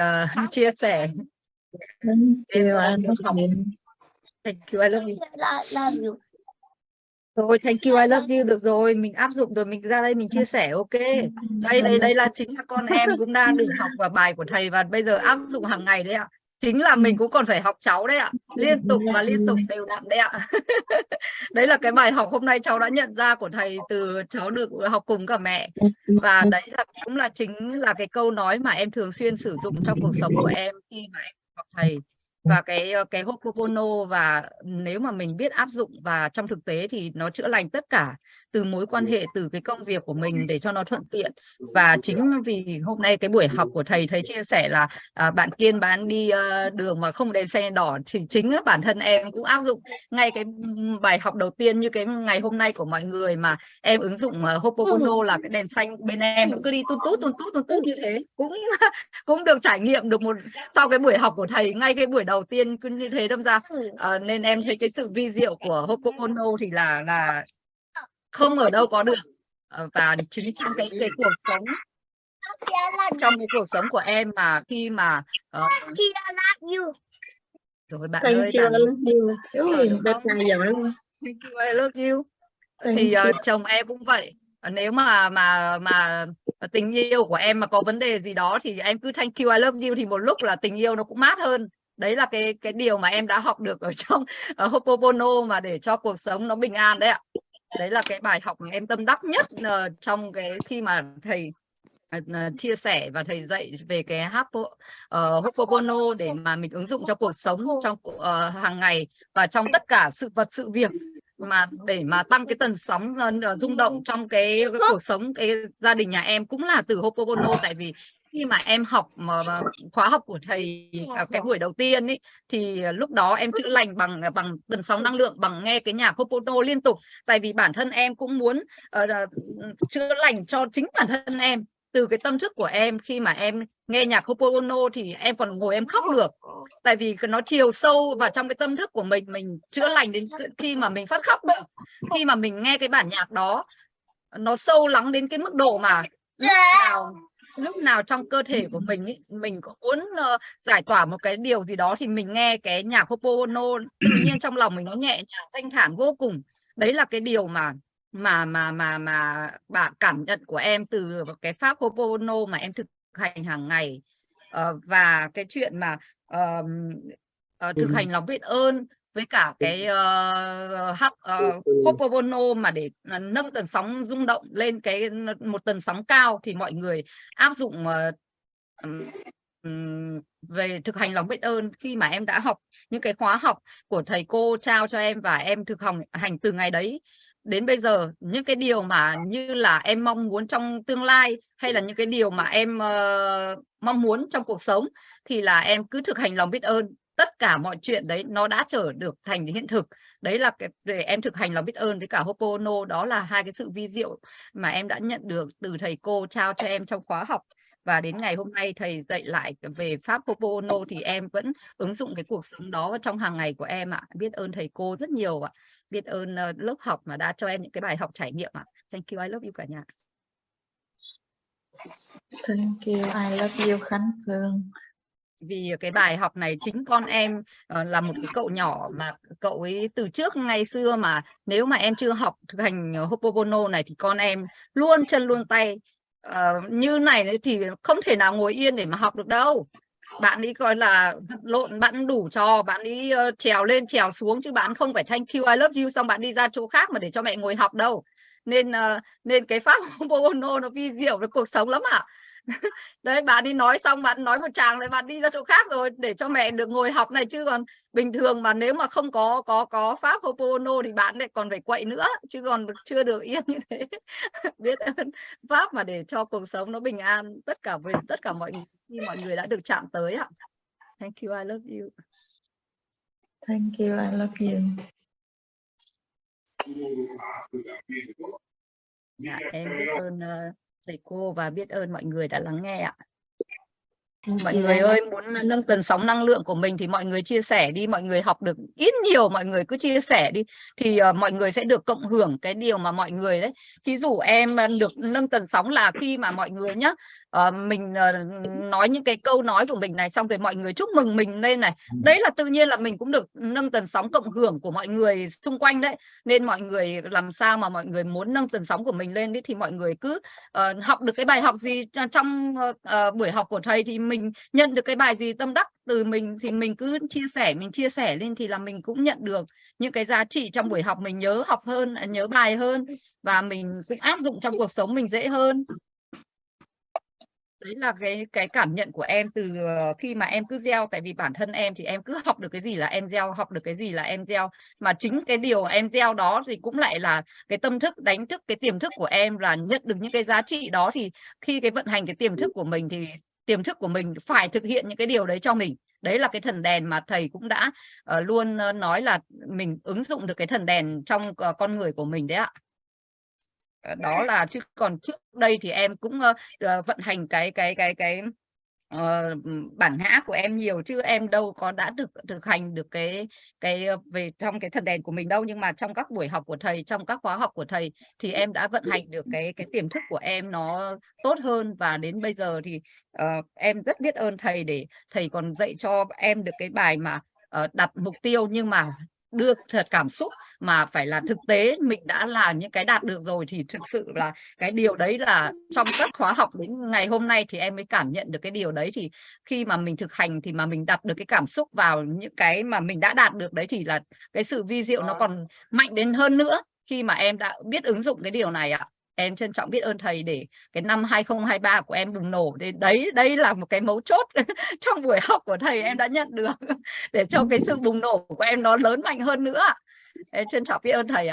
uh, chia sẻ. Thank you. I love you. thank you I love you. Rồi thank you I love you được rồi mình áp dụng rồi mình ra đây mình chia sẻ ok. Đây đây đây là chính là con em cũng đang được học vào bài của thầy và bây giờ áp dụng hàng ngày đấy ạ chính là mình cũng còn phải học cháu đấy ạ. Liên tục và liên tục đều đặn đấy ạ. Đấy là cái bài học hôm nay cháu đã nhận ra của thầy từ cháu được học cùng cả mẹ. Và đấy là cũng là chính là cái câu nói mà em thường xuyên sử dụng trong cuộc sống của em khi mà em học thầy. Và cái ờ, cái Ho'oponopono và nếu mà mình biết áp dụng và trong thực tế thì nó chữa lành tất cả từ mối quan hệ từ cái công việc của mình để cho nó thuận tiện. Và chính vì hôm nay cái buổi học của thầy thầy chia sẻ là à, bạn Kiên bán đi ờ, đường mà không đèn xe đỏ thì chính bản thân em cũng áp dụng. Ngay cái bài học đầu tiên như cái ngày hôm nay của mọi người mà em ứng dụng uh, Ho'oponopono là cái đèn xanh bên em nó cứ đi tút tút tút tút tút tút như thế. Cũng cũng được trải nghiệm được một sau cái buổi học của thầy ngay cái buổi đầu tiên cứ như thế đâm ra. Ờ, nên em thấy cái sự vi diệu của Ho'oponopono thì là là không ở đâu có được. Ờ, và chính trong cái cái cuộc sống trong cái cuộc sống của em mà khi mà love you. rồi bạn Thank ơi bạn giỏi thank you I love you. Thank thì ờ, you. chồng em cũng vậy. Nếu mà mà mà tình yêu của em mà có vấn đề gì đó thì em cứ thank you I love you thì một lúc là tình yêu nó cũng mát hơn. Đấy là cái cái điều mà em đã học được ở trong ở Ho'oponopono mà để cho cuộc sống nó bình an đấy ạ đấy là cái bài học mà em tâm đắc nhất uh, trong cái khi mà thầy ờ, ờ, chia sẻ và thầy dạy về cái Hapo, uh, Ho'oponopono để mà mình ứng dụng cho cuộc sống trong uh, hàng ngày và trong tất cả sự vật sự việc mà để mà tăng cái tần sóng ờ, rung động trong cái, cái cuộc sống cái gia đình nhà em cũng là từ Ho'oponopono tại vì khi mà em học mà, khóa học của thầy à, cái buổi đầu tiên ấy thì lúc đó em chữa lành bằng à, bằng tần sóng năng lượng bằng nghe cái nhạc Ho'oponopono liên tục. Tại vì bản thân em cũng muốn uh, chữa lành cho chính bản thân em từ cái tâm thức của em khi mà em nghe nhạc Hoponopono thì em còn ngồi em khóc được. Tại vì nó chiều sâu vào trong cái tâm thức của mình mình chữa lành đến khi mà mình phát khóc được khi mà mình nghe cái bản nhạc đó nó sâu lắng đến cái mức độ mà lúc nào lúc nào trong cơ thể của mình ý, mình có muốn uh, giải tỏa một cái điều gì đó thì mình nghe cái nhạc Hoponopono tự nhiên trong lòng mình nó nhẹ nhàng thanh thản vô cùng. Đấy là cái điều mà mà mà mà mà bạn cảm nhận của em từ cái pháp Ho'oponopono mà em thực hành hàng ngày Ờ, và cái chuyện mà ờ, thực hành lòng biết ơn với cả cái uh, hắc uh, Ho'oponopono mà để nâng tần sóng rung động lên cái một tần sóng cao thì mọi người áp dụng ừm, về thực hành lòng biết ơn khi mà em đã học những cái khóa học của thầy cô trao cho em và em thực hành hành từ ngày đấy đến bây giờ những cái điều mà như là em mong muốn trong tương lai hay là những cái điều mà em ờ, mong muốn trong cuộc sống thì là em cứ thực hành lòng biết ơn. Tất cả mọi chuyện đấy nó đã trở được thành hiện thực. Đấy là cái để em thực hành lòng biết ơn với cả Ho'oponopono đó là hai cái sự vi diệu mà em đã nhận được từ thầy cô trao cho em trong khóa học và đến ngày hôm nay thầy dạy lại về pháp Ho'oponopono thì em vẫn ứng dụng cái cuộc sống đó trong hàng ngày của em ạ biết ơn thầy cô rất nhiều ạ biết ơn ờ, lớp học mà đã cho em những cái bài học trải nghiệm ạ thank you I love you cả nhà Thank you. I love you Khánh Phương. vì cái bài học này chính con em ờ, là một cái cậu nhỏ mà cậu ấy từ trước ngày xưa mà nếu mà em chưa học thực hành Ho'oponopono này thì con em luôn chân luôn tay uh, như này thì không thể nào ngồi yên để mà học được đâu. Bạn ấy coi là lộn bạn đủ trò bạn ấy uh, ờ, trèo lên trèo xuống chứ bạn không phải thanh you I love you xong bạn đi ra chỗ khác mà để cho mẹ ngồi học đâu. Nên uh, nên cái pháp bono nó vi diệu với cuộc sống lắm ạ. đấy bạn đi nói xong bạn nói một tràng lại bạn đi ra chỗ khác rồi để cho mẹ được ngồi học này chứ còn bình thường mà nếu mà không có có có pháp Ho'oponopono thì bạn lại còn phải quậy nữa chứ còn chưa được yên như thế biết ơn pháp mà để cho cuộc sống nó bình an tất cả về tất cả mọi khi mọi người đã được chạm tới ạ thank you I love you Thank you. I love you. dạ, em biết ơn ờ, thầy cô và biết ơn mọi người đã lắng nghe ạ. Thank mọi người ơi muốn nâng tần sóng năng lượng của mình thì mọi người chia sẻ đi mọi người học được ít nhiều mọi người cứ chia sẻ đi. Thì ờ, mọi người sẽ được cộng hưởng cái điều mà mọi người đấy. Thí dụ em ờ, được nâng tần sóng là khi mà mọi người nhá ờ, mình ờ, nói những cái câu nói của mình này xong rồi mọi người chúc mừng mình lên này. Đấy là tự nhiên là mình cũng được nâng tần sóng cộng hưởng của mọi người xung quanh đấy. Nên mọi người làm sao mà mọi người muốn nâng tần sóng của mình lên đấy thì mọi người cứ ờ, học được cái bài học gì trong ờ, buổi học của thầy thì mình nhận được cái bài gì tâm đắc từ mình thì mình cứ chia sẻ mình chia sẻ lên thì là mình cũng nhận được những cái giá trị trong buổi học. Mình nhớ học hơn à, nhớ bài hơn và mình cũng áp dụng trong cuộc sống mình dễ hơn đấy là cái cái cảm nhận của em từ ờ, khi mà em cứ gieo tại vì bản thân em thì em cứ học được cái gì là em gieo học được cái gì là em gieo. Mà chính cái điều em gieo đó thì cũng lại là cái tâm thức đánh thức cái tiềm thức của em là nhận được những cái giá trị đó thì khi cái vận hành cái tiềm thức của mình thì tiềm thức của mình phải thực hiện những cái điều đấy cho mình. Đấy là cái thần đèn mà thầy cũng đã uh, luôn uh, nói là mình ứng dụng được cái thần đèn trong uh, con người của mình đấy ạ. Ờ, đó là chứ còn trước đây thì em cũng uh, vận hành cái cái cái cái uh, bản ngã của em nhiều chứ em đâu có đã được thực hành được cái cái về trong cái thần đèn của mình đâu. Nhưng mà trong các buổi học của thầy trong các khóa học của thầy thì em đã vận hành được cái cái tiềm thức của em nó tốt hơn. Và đến bây giờ thì uh, em rất biết ơn thầy để thầy còn dạy cho em được cái bài mà uh, đặt mục tiêu. Nhưng mà đưa thật cảm xúc mà phải là thực tế mình đã là những cái đạt được rồi thì thực sự là cái điều đấy là trong các khóa học đến ngày hôm nay thì em mới cảm nhận được cái điều đấy. Thì khi mà mình thực hành thì mà mình đặt được cái cảm xúc vào những cái mà mình đã đạt được đấy thì là cái sự vi diệu nó còn mạnh đến hơn nữa khi mà em đã biết ứng dụng cái điều này ạ em trân trọng biết ơn thầy để cái năm 2023 của em bùng nổ. Thì đấy đây là một cái mấu chốt trong buổi học của thầy em đã nhận được để cho cái sự bùng nổ của em nó lớn mạnh hơn nữa em trân trọng biết ơn thầy ạ